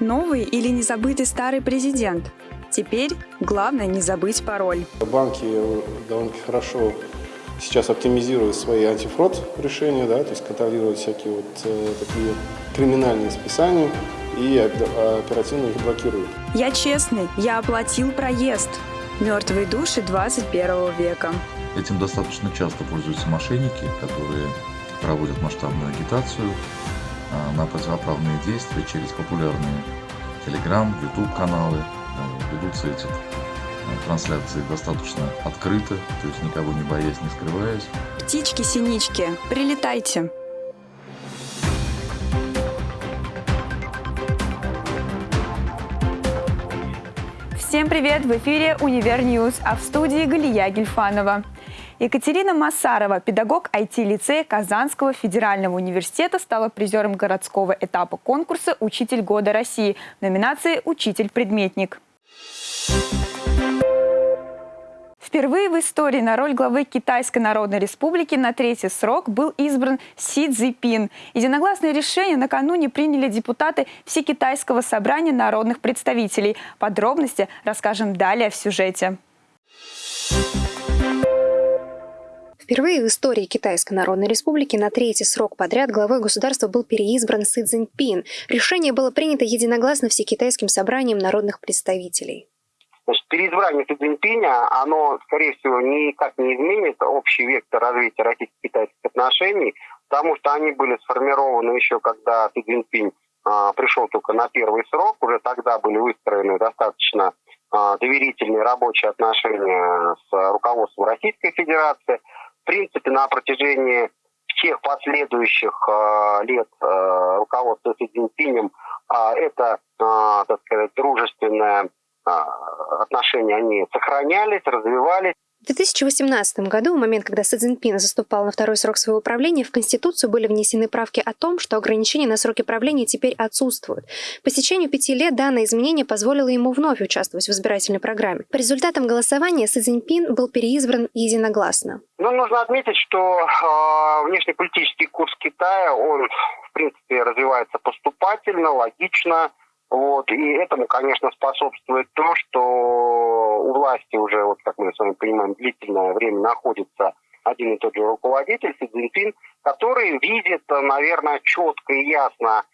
Новый или незабытый старый президент? Теперь главное не забыть пароль. Банки довольно-таки хорошо сейчас оптимизируют свои антифрод решения, да, то есть контролируют всякие вот э, такие криминальные списания и оперативно их блокируют. Я честный, я оплатил проезд. Мертвые души 21 века. Этим достаточно часто пользуются мошенники, которые проводят масштабную агитацию а, на противоправные действия через популярные Telegram, YouTube каналы. Ведутся эти а, трансляции достаточно открыто, то есть никого не боясь, не скрываясь. Птички-синички, прилетайте! Всем привет! В эфире «Univer News», а в студии Галия Гельфанова. Екатерина Масарова, педагог IT-лицея Казанского федерального университета, стала призером городского этапа конкурса «Учитель года России» в номинации «Учитель-предметник». Впервые в истории на роль главы Китайской Народной Республики на третий срок был избран Си Цзипин. Единогласное решение накануне приняли депутаты Всекитайского собрания народных представителей. Подробности расскажем далее в сюжете. Впервые в истории Китайской Народной Республики на третий срок подряд главой государства был переизбран Си Цзиньпин. Решение было принято единогласно Всекитайским собранием народных представителей. Значит, переизбрание Си Цзиньпиня, оно, скорее всего, никак не изменит общий вектор развития российско-китайских отношений, потому что они были сформированы еще, когда Си Цзиньпинь а, пришел только на первый срок, уже тогда были выстроены достаточно а, доверительные рабочие отношения с руководством Российской Федерации. В принципе, на протяжении всех последующих э, лет э, руководства Си Цзиньпинем э, это, э, так сказать, дружественное а, отношения, они сохранялись, развивались. В 2018 году, в момент, когда Си Цзиньпин заступал на второй срок своего правления, в Конституцию были внесены правки о том, что ограничения на сроки правления теперь отсутствуют. По стечению пяти лет данное изменение позволило ему вновь участвовать в избирательной программе. По результатам голосования Си Цзиньпин был переизбран единогласно. Ну, нужно отметить, что э, внешнеполитический курс Китая, он, в принципе, развивается поступательно, логично, вот. И этому, конечно, способствует то, что у власти уже, вот как мы с вами понимаем, длительное время находится один и тот же руководитель, Си который видит, наверное, четко и ясно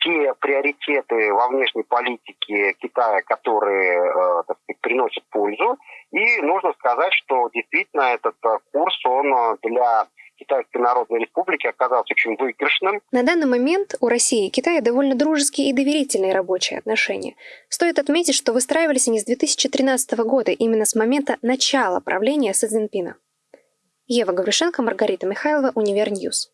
те приоритеты во внешней политике Китая, которые, э, так сказать, приносят пользу. И нужно сказать, что действительно этот э, курс, он для Китайской Народной Республики оказался очень выигрышным. На данный момент у России и Китая довольно дружеские и доверительные рабочие отношения. Стоит отметить, что выстраивались они с 2013 года, именно с момента начала правления Си Цзиньпина. Ева Гаврюшенко, Маргарита Михайлова, Univer News.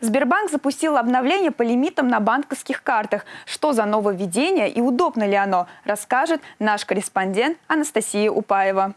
Сбербанк запустил обновление по лимитам на банковских картах. Что за нововведение и удобно ли оно, расскажет наш корреспондент Анастасия Упаева.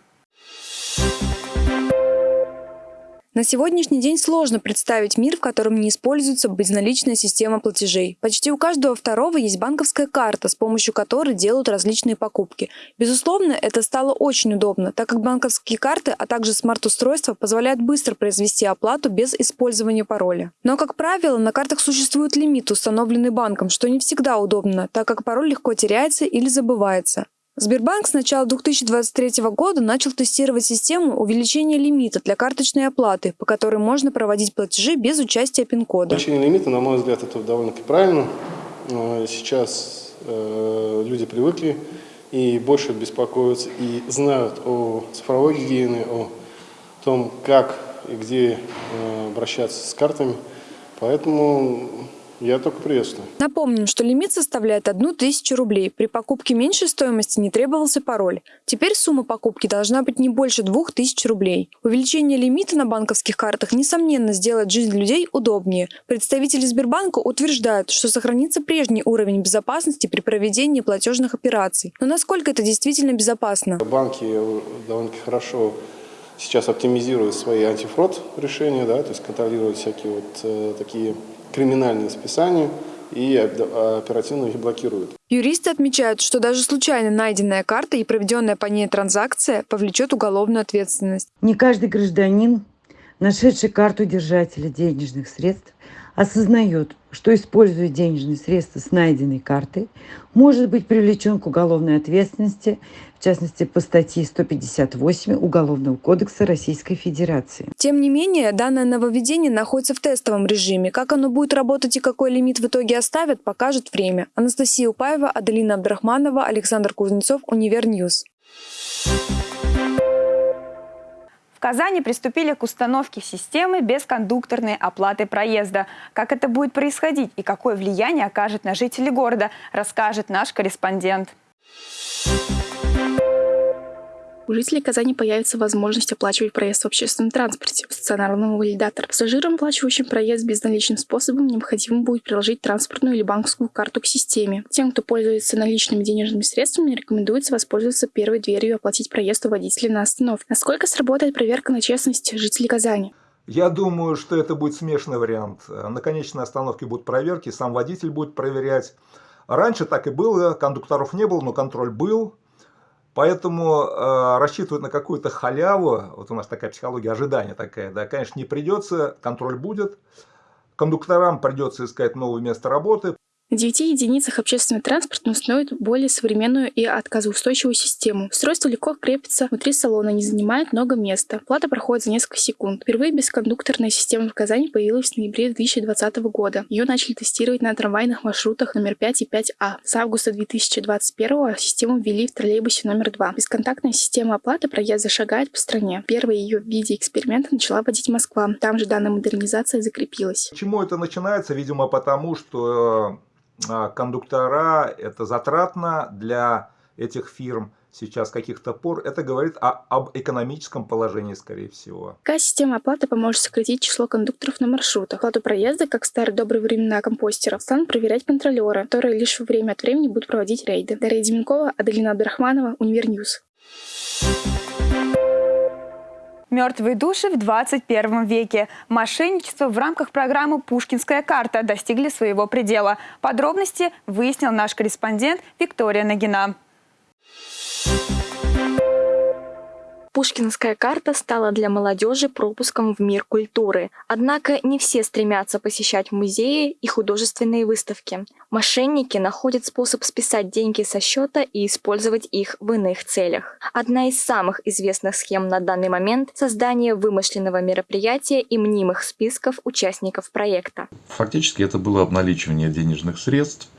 На сегодняшний день сложно представить мир, в котором не используется безналичная система платежей. Почти у каждого второго есть банковская карта, с помощью которой делают различные покупки. Безусловно, это стало очень удобно, так как банковские карты, а также смарт-устройства позволяют быстро произвести оплату без использования пароля. Но, как правило, на картах существует лимит, установленный банком, что не всегда удобно, так как пароль легко теряется или забывается. Сбербанк с начала 2023 года начал тестировать систему увеличения лимита для карточной оплаты, по которой можно проводить платежи без участия пин-кода. Увеличение лимита, на мой взгляд, это довольно-таки правильно. Э, сейчас э, люди привыкли и больше беспокоятся и знают о цифровой гигиене, о том, как и где э, обращаться с картами. Поэтому я только приветствую. Напомним, что лимит составляет одну тысячу рублей. При покупке меньшей стоимости не требовался пароль. Теперь сумма покупки должна быть не больше двух тысяч рублей. Увеличение лимита на банковских картах, несомненно, сделает жизнь людей удобнее. Представители Сбербанка утверждают, что сохранится прежний уровень безопасности при проведении платежных операций. Но насколько это действительно безопасно? Банки довольно-таки хорошо сейчас оптимизируют свои антифрод решения, да, то есть контролируют всякие вот э, такие криминальные списания и оперативно их блокируют. Юристы отмечают, что даже случайно найденная карта и проведенная по ней транзакция повлечет уголовную ответственность. Не каждый гражданин, нашедший карту держателя денежных средств, осознает, что используя денежные средства с найденной картой, может быть привлечен к уголовной ответственности, в частности по статье 158 Уголовного кодекса Российской Федерации. Тем не менее, данное нововведение находится в тестовом режиме. Как оно будет работать и какой лимит в итоге оставят, покажет время. Анастасия Упаева, Аделина Абдрахманова, Александр Кузнецов, Univer News. В Казани приступили к установке системы бескондукторной оплаты проезда. Как это будет происходить и какое влияние окажет на жителей города, расскажет наш корреспондент. У жителей Казани появится возможность оплачивать проезд в общественном транспорте в стационарном валидаторе. Пассажирам, оплачивающим проезд безналичным способом, необходимо будет приложить транспортную или банковскую карту к системе. Тем, кто пользуется наличными денежными средствами, рекомендуется воспользоваться первой дверью и оплатить проезд у водителя на остановке. Насколько сработает проверка на честность жителей Казани? Я думаю, что это будет смешанный вариант. На конечной остановке будут проверки, сам водитель будет проверять. Раньше так и было, кондукторов не было, но контроль был. Поэтому э, рассчитывать на какую-то халяву, вот у нас такая психология ожидания такая, да, конечно, не придется, контроль будет. Кондукторам придется искать новое место работы. На 9 единицах общественный транспорт установит более современную и отказоустойчивую систему. Устройство легко крепится внутри салона, не занимает много места. Плата проходит за несколько секунд. Впервые бескондукторная система в Казани появилась в ноябре 2020 года. Ее начали тестировать на трамвайных маршрутах номер 5 и 5А. С августа 2021 систему ввели в троллейбусе номер 2. Бесконтактная система оплаты проезда шагает по стране. Первая ее в виде эксперимента начала вводить Москва. Там же данная модернизация закрепилась. Почему это начинается? Видимо, потому что кондуктора, это затратно для этих фирм сейчас каких-то пор, это говорит о, об экономическом положении, скорее всего. Какая система оплаты поможет сократить число кондукторов на маршрутах? Оплату проезда, как в старые добрые времена компостеров, станут проверять контролеры, которые лишь время от времени будут проводить рейды. Дарья Деменкова, Аделина Абдрахманова, Univer News. Мертвые души в 21 веке. Мошенничество в рамках программы «Пушкинская карта» достигли своего предела. Подробности выяснил наш корреспондент Виктория Нагина. Пушкинская карта стала для молодежи пропуском в мир культуры. Однако не все стремятся посещать музеи и художественные выставки. Мошенники находят способ списать деньги со счета и использовать их в иных целях. Одна из самых известных схем на данный момент – создание вымышленного мероприятия и мнимых списков участников проекта. Фактически это было обналичивание денежных средств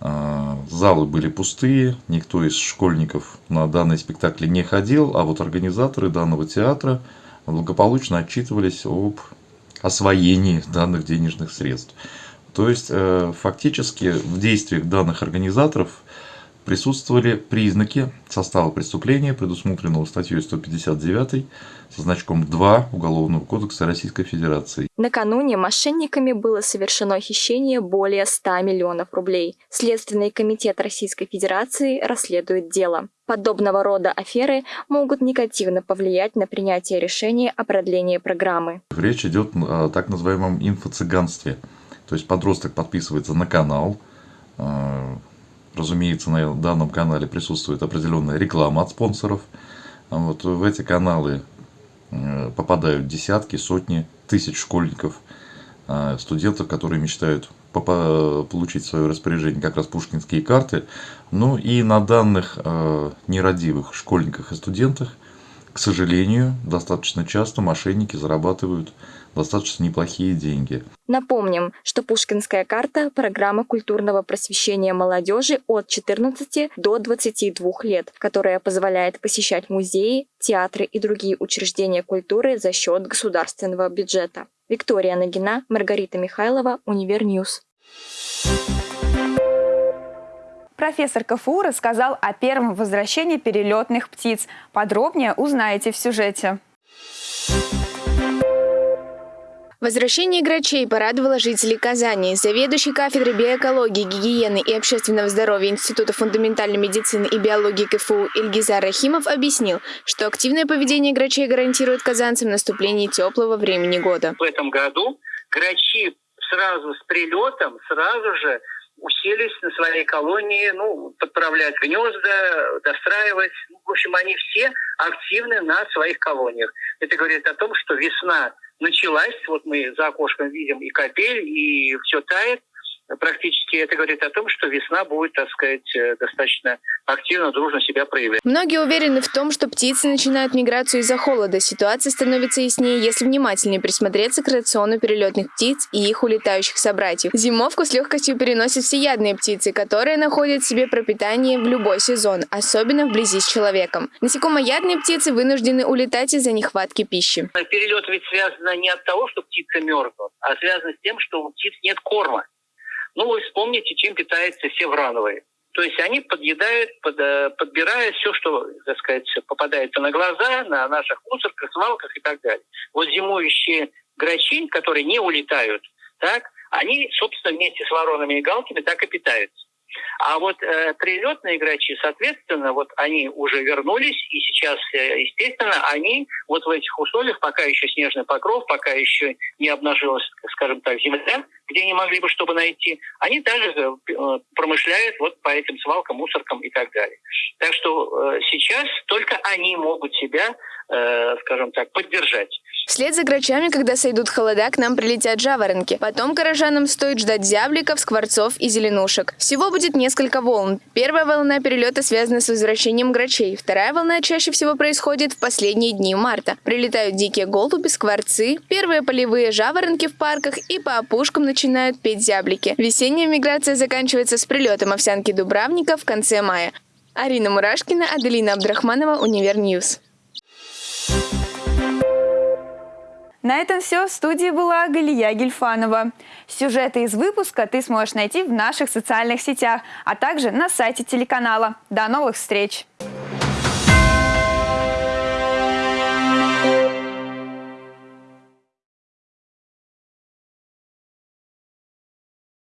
залы были пустые, никто из школьников на данный спектакль не ходил, а вот организаторы данного театра благополучно отчитывались об освоении данных денежных средств. То есть, э, фактически в действиях данных организаторов присутствовали признаки состава преступления, предусмотренного статьей 159 со значком 2 Уголовного кодекса Российской Федерации. Накануне мошенниками было совершено хищение более 100 миллионов рублей. Следственный комитет Российской Федерации расследует дело. Подобного рода аферы могут негативно повлиять на принятие решения о продлении программы. Речь идет о так называемом инфо-цыганстве. То есть подросток подписывается на канал, э, Разумеется, на данном канале присутствует определенная реклама от спонсоров. Вот в эти каналы э, попадают десятки, сотни, тысяч школьников, э, студентов, которые мечтают получить в свое распоряжение как раз пушкинские карты. Ну и на данных э, нерадивых школьниках и студентах, к сожалению, достаточно часто мошенники зарабатывают достаточно неплохие деньги. Напомним, что Пушкинская карта – программа культурного просвещения молодежи от 14 до 22 лет, которая позволяет посещать музеи, театры и другие учреждения культуры за счет государственного бюджета. Виктория Нагина, Маргарита Михайлова, Univer News. Профессор КФУ рассказал о первом возвращении перелетных птиц. Подробнее узнаете в сюжете. Возвращение грачей порадовало жителей Казани. Заведующий кафедрой биоэкологии, гигиены и общественного здоровья Института фундаментальной медицины и биологии КФУ Ильгизар Рахимов объяснил, что активное поведение грачей гарантирует казанцам наступление теплого времени года. В этом году грачи сразу с прилетом, сразу же уселись на своей колонии, ну, подправлять гнезда, достраивать. Ну, в общем, они все активны на своих колониях. Это говорит о том, что весна началась. Вот мы за окошком видим и капель, и все тает практически это говорит о том, что весна будет, так сказать, э, достаточно активно, дружно себя проявлять. Многие уверены в том, что птицы начинают миграцию из-за холода. Ситуация становится яснее, если внимательнее присмотреться к рациону перелетных птиц и их улетающих собратьев. Зимовку с легкостью переносят всеядные птицы, которые находят себе пропитание в любой сезон, особенно вблизи с человеком. Насекомоядные птицы вынуждены улетать из-за нехватки пищи. Перелет ведь связан не от того, что птица мерзнут, а связан с тем, что у птиц нет корма. Ну, вы вспомните, чем питаются все врановые. То есть они подъедают, под, э, подбирая все, что, так сказать, попадается на глаза, на наших мусорках, свалках и так далее. Вот зимующие грачи, которые не улетают, так, они, собственно, вместе с воронами и галками так и питаются. А вот э, прилетные грачи, соответственно, вот они уже вернулись, и сейчас, э, естественно, они вот в этих условиях, пока еще снежный покров, пока еще не обнажилась, скажем так, земля, где они могли бы чтобы найти, они также э, промышляют вот по этим свалкам, мусоркам и так далее. Так что э, сейчас только они могут себя, э, скажем так, поддержать. Вслед за грачами, когда сойдут холода, к нам прилетят жаворонки. Потом горожанам стоит ждать зябликов, скворцов и зеленушек. Всего будет несколько волн. Первая волна перелета связана с возвращением грачей. Вторая волна чаще всего происходит в последние дни марта. Прилетают дикие голуби, скворцы, первые полевые жаворонки в парках и по опушкам начинают петь зяблики. Весенняя миграция заканчивается с прилетом овсянки дубравника в конце мая. Арина Мурашкина, Аделина Абдрахманова, Univer News. На этом все. В студии была Галия Гельфанова. Сюжеты из выпуска ты сможешь найти в наших социальных сетях, а также на сайте телеканала. До новых встреч!